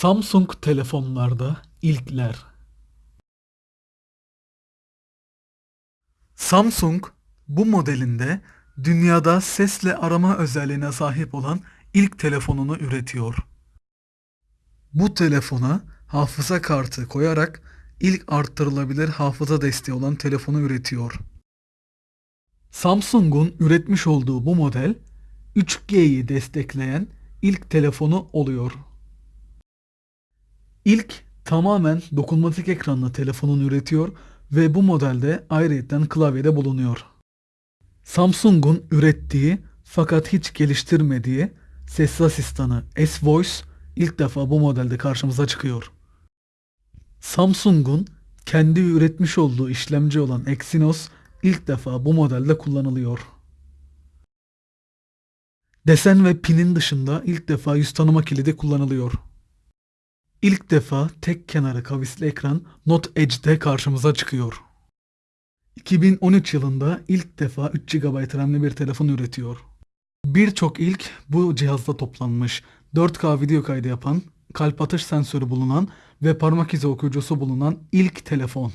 Samsung telefonlarda ilkler. Samsung bu modelinde dünyada sesle arama özelliğine sahip olan ilk telefonunu üretiyor. Bu telefona hafıza kartı koyarak ilk arttırılabilir hafıza desteği olan telefonu üretiyor. Samsung'un üretmiş olduğu bu model 3G'yi destekleyen ilk telefonu oluyor. İlk tamamen dokunmatik ekranlı telefonunu üretiyor ve bu modelde ayrıyeten klavyede bulunuyor. Samsung'un ürettiği fakat hiç geliştirmediği ses asistanı S-Voice ilk defa bu modelde karşımıza çıkıyor. Samsung'un kendi üretmiş olduğu işlemci olan Exynos ilk defa bu modelde kullanılıyor. Desen ve pinin dışında ilk defa yüz tanıma kilidi kullanılıyor. İlk defa tek kenarı kavisli ekran Note Edge'de karşımıza çıkıyor. 2013 yılında ilk defa 3 GB RAM'li bir telefon üretiyor. Birçok ilk bu cihazda toplanmış. 4K video kaydı yapan, kalp atış sensörü bulunan ve parmak izi okuyucusu bulunan ilk telefon.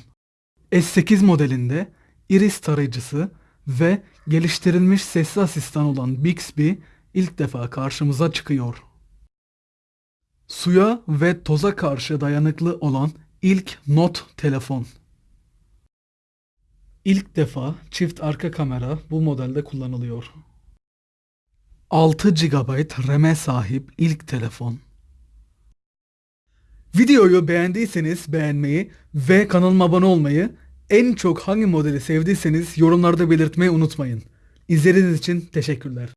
S8 modelinde iris tarayıcısı ve geliştirilmiş sesli asistan olan Bixby ilk defa karşımıza çıkıyor. Suya ve toza karşı dayanıklı olan ilk Note telefon. İlk defa çift arka kamera bu modelde kullanılıyor. 6 GB RAM'e sahip ilk telefon. Videoyu beğendiyseniz beğenmeyi ve kanalıma abone olmayı, en çok hangi modeli sevdiyseniz yorumlarda belirtmeyi unutmayın. İzlediğiniz için teşekkürler.